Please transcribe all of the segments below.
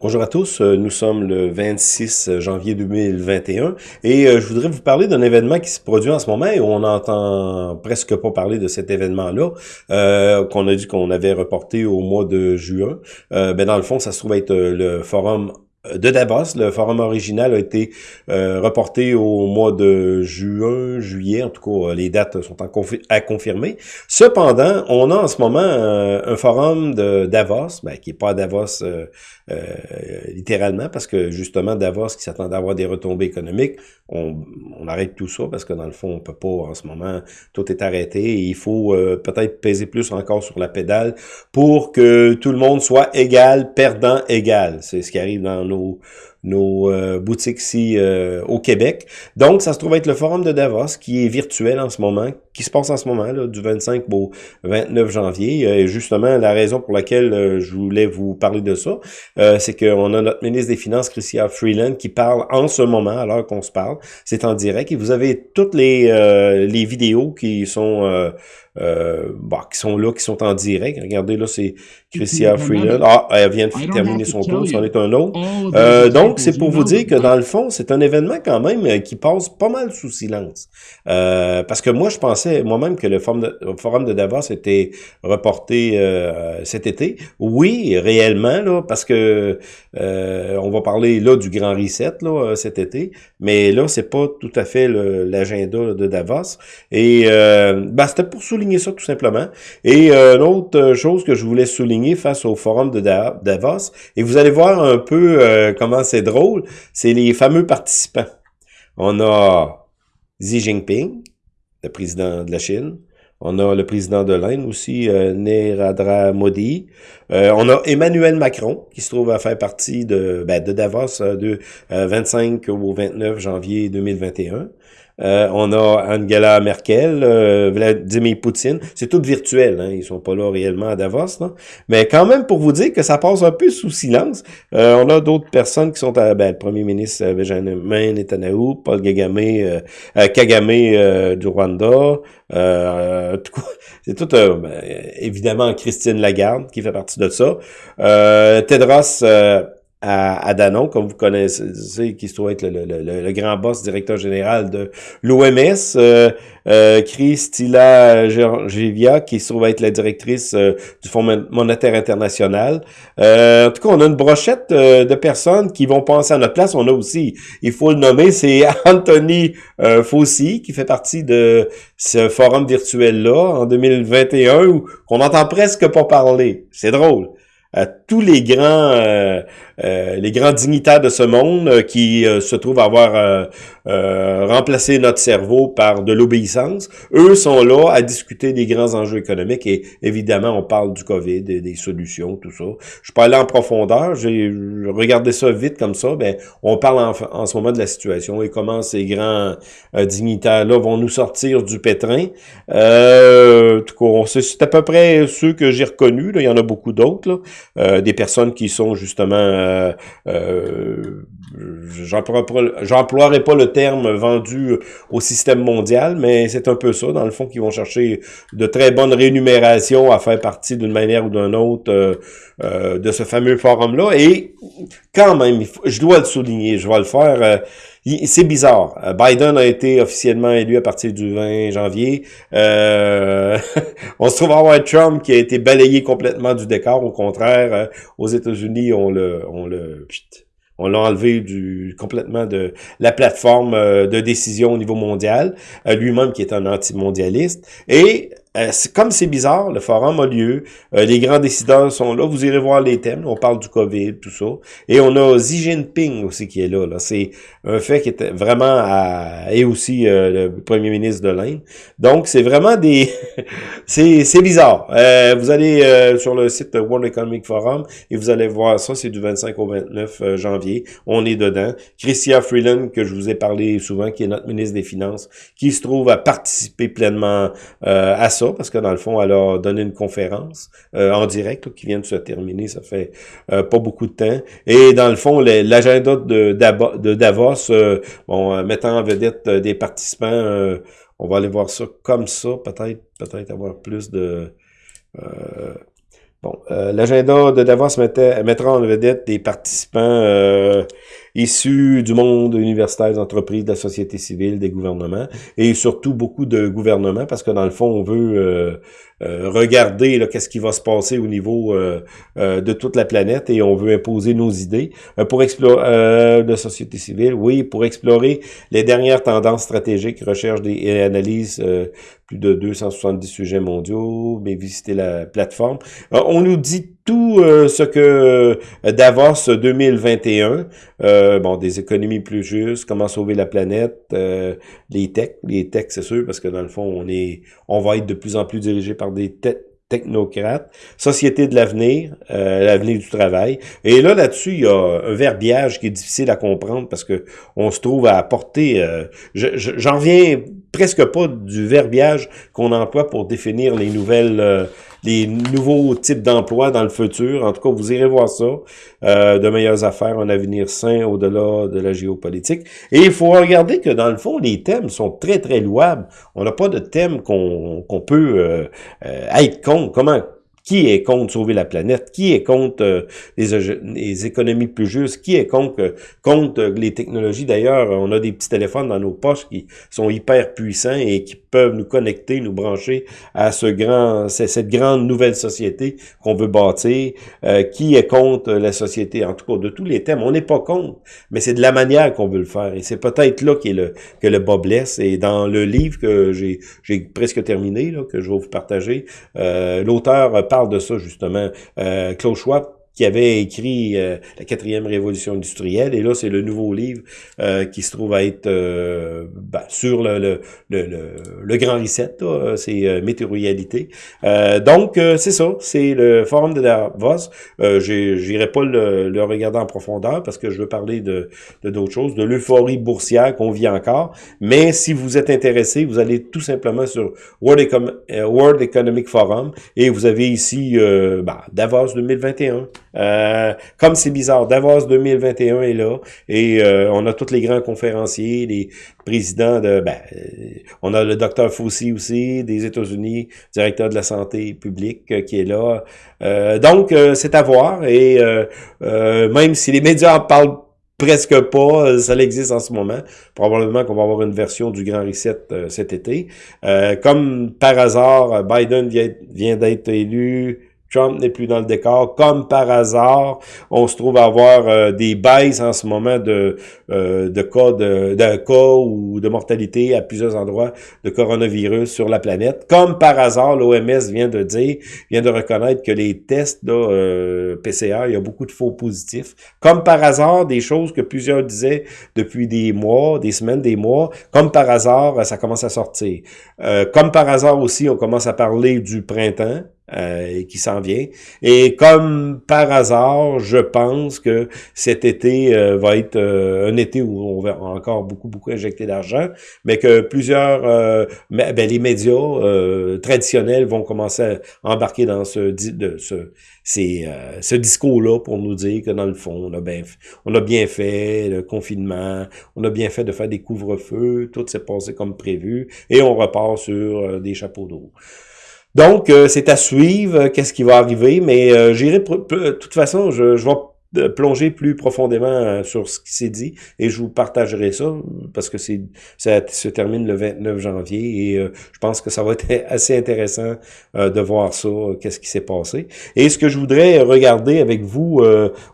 Bonjour à tous, euh, nous sommes le 26 janvier 2021 et euh, je voudrais vous parler d'un événement qui se produit en ce moment et on n'entend presque pas parler de cet événement-là euh, qu'on a dit qu'on avait reporté au mois de juin. Euh, ben dans le fond, ça se trouve être le forum de Davos. Le forum original a été euh, reporté au mois de juin, juillet. En tout cas, les dates sont à confirmer. Cependant, on a en ce moment euh, un forum de Davos, ben, qui n'est pas à Davos euh, littéralement, parce que justement, Davos, qui s'attend à avoir des retombées économiques, on, on, arrête tout ça, parce que dans le fond, on peut pas en ce moment, tout est arrêté. Et il faut peut-être peser plus encore sur la pédale pour que tout le monde soit égal, perdant égal. C'est ce qui arrive dans nos, nos euh, boutiques ici euh, au Québec. Donc, ça se trouve être le forum de Davos qui est virtuel en ce moment, qui se passe en ce moment, là, du 25 au 29 janvier. Et justement, la raison pour laquelle euh, je voulais vous parler de ça, c'est qu'on a notre ministre des Finances, Christian Freeland, qui parle en ce moment, alors qu'on se parle. C'est en direct. Et vous avez toutes les, les vidéos qui sont... Euh, bah, qui sont là, qui sont en direct. Regardez, là, c'est Christian Freeland. Ah, elle vient de terminer son tour, c'en est un autre. Euh, donc, c'est pour vous dire que dans le fond, c'est un événement quand même euh, qui passe pas mal sous silence. Euh, parce que moi, je pensais moi-même que le forum de, Davos était reporté euh, cet été. Oui, réellement, là, parce que on va parler là du Grand Reset là, cet été, mais là, c'est pas tout à fait l'agenda de Davos. Et ben, c'était pour souligner ça tout simplement. Et euh, une autre chose que je voulais souligner face au forum de Davos, et vous allez voir un peu euh, comment c'est drôle, c'est les fameux participants. On a Xi Jinping, le président de la Chine. On a le président de l'Inde aussi, euh, Modi. Euh, on a Emmanuel Macron, qui se trouve à faire partie de, ben, de Davos de 25 au 29 janvier 2021. Euh, on a Angela Merkel, euh, Vladimir Poutine. C'est tout virtuel, hein, ils sont pas là réellement à Davos. Mais quand même, pour vous dire que ça passe un peu sous silence, euh, on a d'autres personnes qui sont à ben, le premier ministre Benjamin Netanyahu, Paul Kagame, Kagame du Rwanda. c'est tout, ben, évidemment, Christine Lagarde qui fait partie de ça. Tedros à, à Danon, comme vous connaissez, qui se trouve être le, grand boss directeur général de l'OMS, euh, euh, Christila qui se trouve être la directrice euh, du Fonds monétaire international. Euh, en tout cas, on a une brochette euh, de personnes qui vont penser à notre place. On a aussi, il faut le nommer, c'est Anthony Fauci, qui fait partie de ce forum virtuel-là en 2021, où on n'entend presque pas parler. C'est drôle. Tous les grands euh, les grands dignitaires de ce monde euh, qui euh, se trouvent avoir remplacé notre cerveau par de l'obéissance, eux sont là à discuter des grands enjeux économiques et évidemment on parle du COVID, des, des solutions, tout ça. Je aller en profondeur, j'ai regardé ça vite comme ça, ben on parle en, en, ce moment de la situation et comment ces grands dignitaires-là vont nous sortir du pétrin. Euh, tout cas, c'est à peu près ceux que j'ai reconnus, il y en a beaucoup d'autres, des personnes qui sont justement euh, euh, j'emploierai pas le terme vendu au système mondial, mais c'est un peu ça, dans le fond, qu'ils vont chercher de très bonnes rémunérations à faire partie d'une manière ou d'une autre euh, de ce fameux forum-là. Et quand même, je dois le souligner, je vais le faire c'est bizarre. Biden a été officiellement élu à partir du 20 janvier. Euh, on se trouve avoir Trump qui a été balayé complètement du décor. Au contraire, euh, aux États-Unis, on le, on le, on l'a enlevé du complètement de la plateforme euh, de décision au niveau mondial, lui-même qui est un anti-mondialiste. Et euh, comme c'est bizarre, le forum a lieu, euh, les grands décideurs sont là, vous irez voir les thèmes, on parle du COVID, tout ça. Et on a Xi Jinping aussi qui est là. là. C'est un fait qui est vraiment à... et aussi euh, le premier ministre de l'Inde. Donc c'est vraiment des... c'est bizarre. vous allez sur le site World Economic Forum et vous allez voir ça, c'est du 25 au 29 janvier. On est dedans. Christian Freeland, que je vous ai parlé souvent, qui est notre ministre des Finances, qui se trouve à participer pleinement à ça parce que dans le fond, elle a donné une conférence euh, en direct qui vient de se terminer, ça fait euh, pas beaucoup de temps. Et dans le fond, l'agenda de, de, Davos, euh, bon, mettant en vedette des participants, on va aller voir ça comme ça, peut-être, peut-être avoir plus de Bon, l'agenda de Davos mettra en vedette des participants issus du monde universitaire, des entreprises, de la société civile, des gouvernements, et surtout beaucoup de gouvernements, parce que dans le fond, on veut euh, euh, regarder qu'est-ce qui va se passer au niveau euh, de toute la planète, et on veut imposer nos idées pour explorer de société civile, oui, pour explorer les dernières tendances stratégiques, recherche des, et analyse plus de 270 sujets mondiaux, mais visiter la plateforme. on nous dit tout ce que Davos 2021, euh, bon, des économies plus justes, comment sauver la planète, euh, les techs, les techs, c'est sûr, parce que dans le fond, on est, on va être de plus en plus dirigé par des technocrates, société de l'avenir, euh, l'avenir du travail. Et là, là-dessus, il y a un verbiage qui est difficile à comprendre parce que on se trouve à apporter... J'en viens presque pas du verbiage qu'on emploie pour définir les nouvelles les nouveaux types d'emplois dans le futur. En tout cas, vous irez voir ça. Euh, de meilleures affaires, un avenir sain au-delà de la géopolitique. Et il faut regarder que dans le fond, les thèmes sont très, très louables. On n'a pas de thème qu'on peut euh, euh, être contre. Comment qui est contre sauver la planète? Qui est contre euh, les, économies plus justes? Qui est contre, euh, contre les technologies? D'ailleurs, on a des petits téléphones dans nos poches qui sont hyper puissants et qui peuvent nous connecter, nous brancher à ce grand, cette grande nouvelle société qu'on veut bâtir. Euh, qui est contre la société? En tout cas, de tous les thèmes, on n'est pas contre, mais c'est de la manière qu'on veut le faire. Et c'est peut-être là est le, que le bas blesse. Et dans le livre que j'ai presque terminé, là, que je vais vous partager, l'auteur parle de ça, justement. Euh, Klaus Schwab qui avait écrit euh, La quatrième révolution industrielle. Et là, c'est le nouveau livre euh, qui se trouve à être euh, ben, sur le, le, le, le, grand reset, c'est météorialité. donc, c'est ça, c'est le forum de Davos. Euh, J'irai pas le, regarder en profondeur parce que je veux parler de d'autres choses, de l'euphorie boursière qu'on vit encore. Mais si vous êtes intéressé, vous allez tout simplement sur World, World Economic Forum et vous avez ici ben, Davos 2021. Euh, comme c'est bizarre, Davos 2021 est là et euh, on a tous les grands conférenciers, les présidents de... Ben, euh, on a le docteur Fauci aussi, des États-Unis, directeur de la santé publique qui est là. donc, c'est à voir et même si les médias en parlent presque pas, ça existe en ce moment. Probablement qu'on va avoir une version du Grand Reset cet été. comme par hasard, Biden vient d'être élu Trump n'est plus dans le décor. Comme par hasard, on se trouve à avoir euh, des baisses en ce moment de, euh, de cas de, de, cas ou de mortalité à plusieurs endroits de coronavirus sur la planète. Comme par hasard, l'OMS vient de dire, vient de reconnaître que les tests là, euh, PCR, il y a beaucoup de faux positifs. Comme par hasard, des choses que plusieurs disaient depuis des mois, des semaines, des mois, comme par hasard, ça commence à sortir. comme par hasard aussi, on commence à parler du printemps euh, qui s'en vient. Et comme par hasard, je pense que cet été euh, va être euh, un été où on va encore beaucoup, beaucoup injecter d'argent, mais que plusieurs, euh, ben, les médias traditionnels vont commencer à embarquer dans ce, de, ce, ce discours-là pour nous dire que dans le fond, on a, bien, on a bien fait le confinement, on a bien fait de faire des couvre-feux, tout s'est passé comme prévu, et on repart sur des chapeaux d'eau. Donc, euh, c'est à suivre, euh, qu'est-ce qui va arriver, mais euh, j'irai, de toute façon, je, je vais plonger plus profondément sur ce qui s'est dit et je vous partagerai ça parce que c'est ça se termine le 29 janvier et je pense que ça va être assez intéressant de voir ça, qu'est-ce qui s'est passé. Et ce que je voudrais regarder avec vous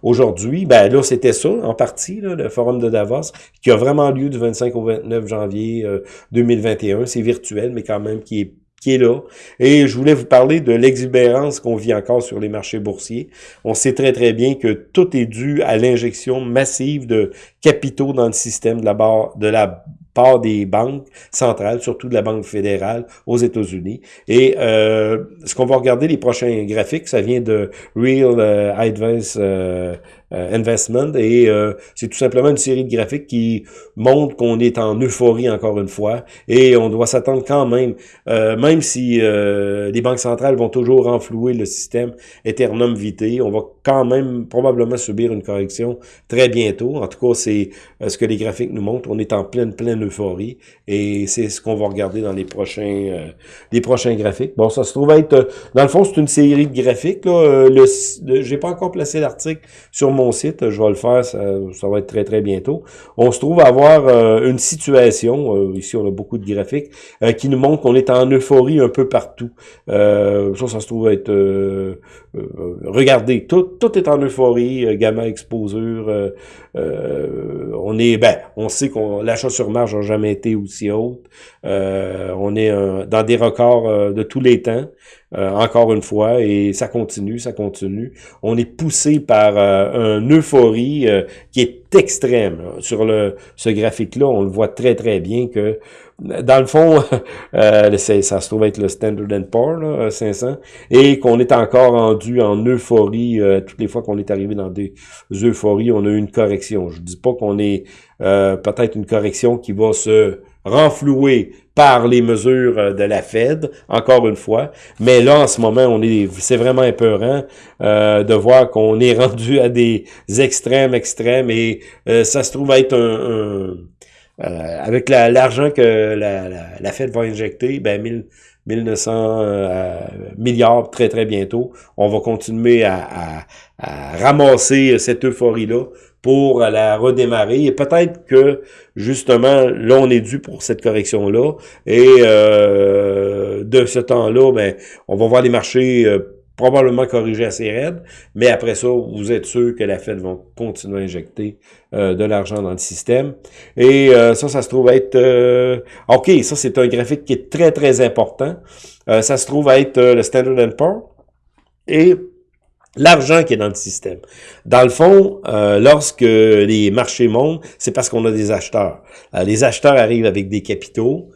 aujourd'hui, ben là c'était ça en partie, là, le forum de Davos qui a vraiment lieu du 25 au 29 janvier 2021. C'est virtuel mais quand même qui est qui est là. Et je voulais vous parler de l'exubérance qu'on vit encore sur les marchés boursiers. On sait très très bien que tout est dû à l'injection massive de capitaux dans le système de la, part des banques centrales, surtout de la Banque fédérale aux États-Unis. Et euh, ce qu'on va regarder les prochains graphiques, ça vient de Real euh, Advice euh, Investment, et c'est tout simplement une série de graphiques qui montre qu'on est en euphorie encore une fois, et on doit s'attendre quand même, même si les banques centrales vont toujours renflouer le système Eternum Vitae, on va quand même probablement subir une correction très bientôt. En tout cas, c'est ce que les graphiques nous montrent. On est en pleine, pleine euphorie, et c'est ce qu'on va regarder dans les prochains, les prochains graphiques. Bon, ça se trouve être, dans le fond, c'est une série de graphiques. Là. Le, j'ai pas encore placé l'article sur mon site, je vais le faire, ça, va être très très bientôt. On se trouve avoir euh, une situation, euh, ici on a beaucoup de graphiques, euh, qui nous montre qu'on est en euphorie un peu partout. ça, ça se trouve être, regardez, tout, tout est en euphorie, gamma exposure, on est, ben, on sait qu'on l'achat sur marge n'a jamais été aussi haute. on est dans des records de tous les temps. Euh, encore une fois, et ça continue, ça continue. On est poussé par euh, une euphorie euh, qui est extrême. Sur le ce graphique-là, on le voit très très bien que, dans le fond, ça se trouve être le Standard Poor's 500, et qu'on est encore rendu en euphorie. toutes les fois qu'on est arrivé dans des euphories, on a eu une correction. Je dis pas qu'on est peut-être une correction qui va se renfloué par les mesures euh, de la Fed, encore une fois. Mais là, en ce moment, on est, c'est vraiment épeurant euh, de voir qu'on est rendu à des extrêmes, extrêmes, et euh, ça se trouve être un, avec l'argent que la, la, Fed va injecter, ben 1900 milliards très très bientôt, on va continuer à, à ramasser cette euphorie-là pour la redémarrer. Et peut-être que, justement, là, on est dû pour cette correction-là. Et euh, de ce temps-là, ben, on va voir les marchés euh, probablement corriger assez raides, mais après ça, vous êtes sûr que la Fed va continuer à injecter euh, de l'argent dans le système. Et ça, ça se trouve être... OK, ça, c'est un graphique qui est très, très important. ça se trouve être le Standard Poor's. Et L'argent qui est dans le système. Dans le fond, euh, lorsque les marchés montent, c'est parce qu'on a des acheteurs. Euh, les acheteurs arrivent avec des capitaux,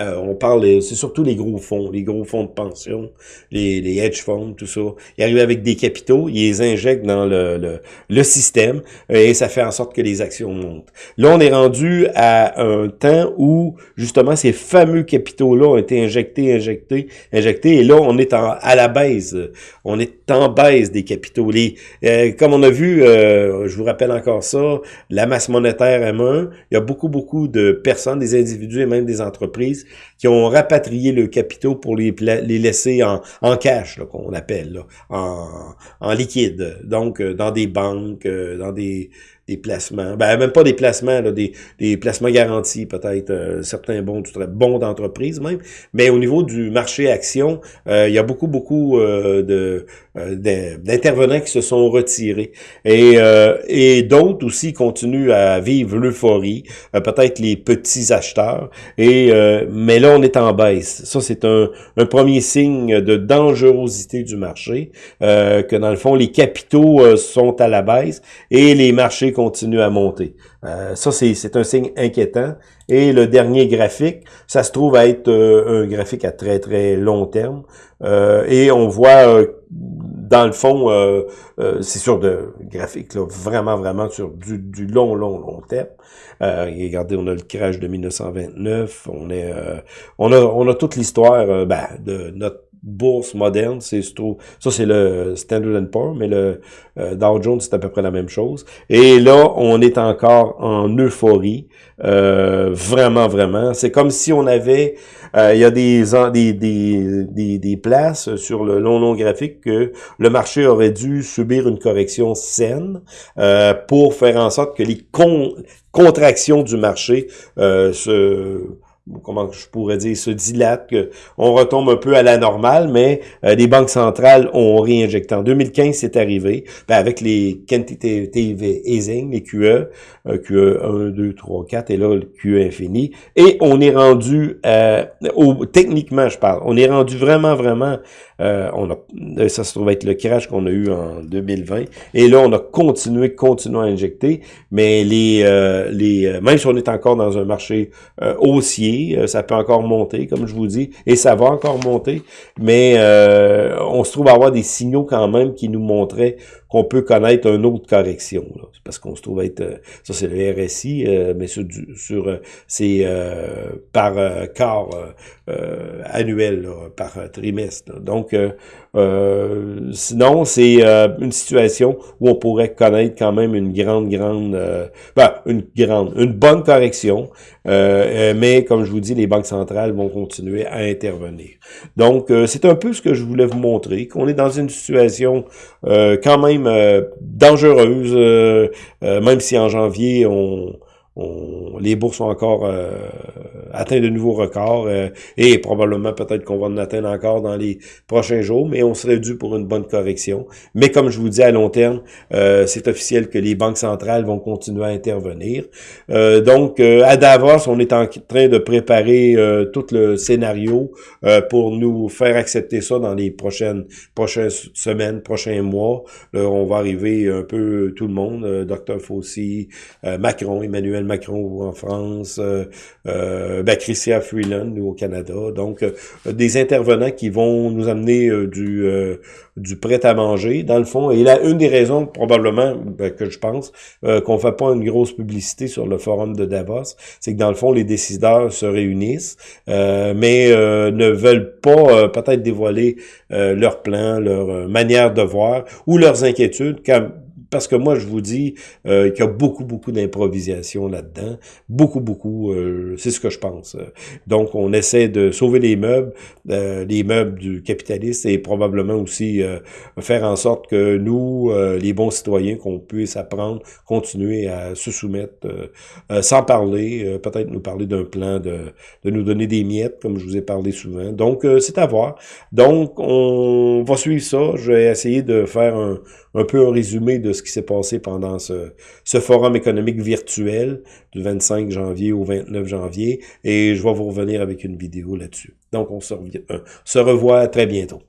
euh, on parle, c'est surtout les gros fonds, les gros fonds de pension, les, les hedge funds, tout ça. Ils arrivent avec des capitaux, ils les injectent dans le, le, le, système et ça fait en sorte que les actions montent. Là, on est rendu à un temps où, justement, ces fameux capitaux-là ont été injectés, injectés, injectés, et là, on est en, à la baisse. On est en baisse des capitaux. Les, euh, comme on a vu, euh, je vous rappelle encore ça, la masse monétaire M1, il y a beaucoup, beaucoup de personnes, des individus et même des entreprises is qui ont rapatrié le capitaux pour les, les laisser en, en cash, qu'on appelle, en, en liquide. Donc, euh, dans des banques, euh, dans des, des placements, ben même pas des placements, des, des placements garantis, peut-être euh, certains bons, bons d'entreprise même, mais au niveau du marché action, il y a beaucoup, beaucoup de d'intervenants qui se sont retirés. Et, et d'autres aussi continuent à vivre l'euphorie, peut-être les petits acheteurs, et mais là on est en baisse. Ça, c'est un, premier signe de dangerosité du marché, que dans le fond, les capitaux sont à la baisse et les marchés continue à monter. Euh, ça, c'est un signe inquiétant. Et le dernier graphique, ça se trouve à être euh, un graphique à très, très long terme. Euh, et on voit, dans le fond, c'est sur de graphiques là, vraiment, vraiment sur du, du long, long, long terme. regardez, on a le crash de 1929. On est, on a, on a toute l'histoire ben, de notre bourse moderne, c'est ça c'est le Standard Poor's, mais le euh, Dow Jones c'est à peu près la même chose. Et là, on est encore en euphorie, euh, vraiment vraiment. C'est comme si on avait, euh, il y a des, des, des, des, places sur le long long graphique que le marché aurait dû subir une correction saine pour faire en sorte que les contractions du marché se comment je pourrais dire, se dilate, on retombe un peu à la normale, mais euh, les banques centrales ont réinjecté. En 2015, c'est arrivé, ben, avec les quantitative easing, les QE, euh, QE 1, 2, 3, 4, et là, le QE infini, et on est rendu, euh, au, techniquement, je parle, on est rendu vraiment, vraiment euh, on a, euh, ça se trouve être le crash qu'on a eu en 2020. Et là, on a continué, continué à injecter. Mais les, euh, les même si on est encore dans un marché haussier, ça peut encore monter, comme je vous dis, et ça va encore monter. Mais on se trouve à avoir des signaux quand même qui nous montraient qu'on peut connaître une autre correction. parce qu'on se trouve être, ça c'est le RSI, mais sur, sur c'est par quart annuel, par trimestre. Donc, sinon, c'est une situation où on pourrait connaître quand même une grande, grande, ben, une grande, une bonne correction, mais comme je vous dis, les banques centrales vont continuer à intervenir. Donc, euh, c'est un peu ce que je voulais vous montrer, qu'on est dans une situation euh, quand même euh, dangereuse, même si en janvier, on, les bourses ont encore euh, atteint de nouveaux records euh, et probablement peut-être qu'on va en atteindre encore dans les prochains jours, mais on serait dû pour une bonne correction. Mais comme je vous dis, à long terme, euh, c'est officiel que les banques centrales vont continuer à intervenir. donc, à Davos, on est en train de préparer tout le scénario pour nous faire accepter ça dans les prochaines, prochaines semaines, prochains mois. Là, on va arriver un peu tout le monde, Dr. Fauci, Macron, Emmanuel Macron en France, euh, euh, Christian Freeland, nous, au Canada. Donc, euh, des intervenants qui vont nous amener euh, du, du prêt-à-manger, dans le fond. Et là, une des raisons, probablement, ben, que je pense, qu'on fait pas une grosse publicité sur le forum de Davos, c'est que, dans le fond, les décideurs se réunissent, mais ne veulent pas peut-être dévoiler leur plan, leur manière de voir ou leurs inquiétudes, parce que moi, je vous dis euh, qu'il y a beaucoup, beaucoup d'improvisation là-dedans. Beaucoup, beaucoup. Euh, c'est ce que je pense. Donc, on essaie de sauver les meubles, euh, les meubles du capitaliste et probablement aussi faire en sorte que nous, les bons citoyens, qu'on puisse apprendre, continuer à se soumettre sans parler, peut-être nous parler d'un plan de, nous donner des miettes, comme je vous ai parlé souvent. Donc, c'est à voir. Donc, on va suivre ça. Je vais essayer de faire un, un peu un résumé de ce qui s'est passé pendant ce, forum économique virtuel du 25 janvier au 29 janvier et je vais vous revenir avec une vidéo là-dessus. Donc, on se, euh, se revoit très bientôt.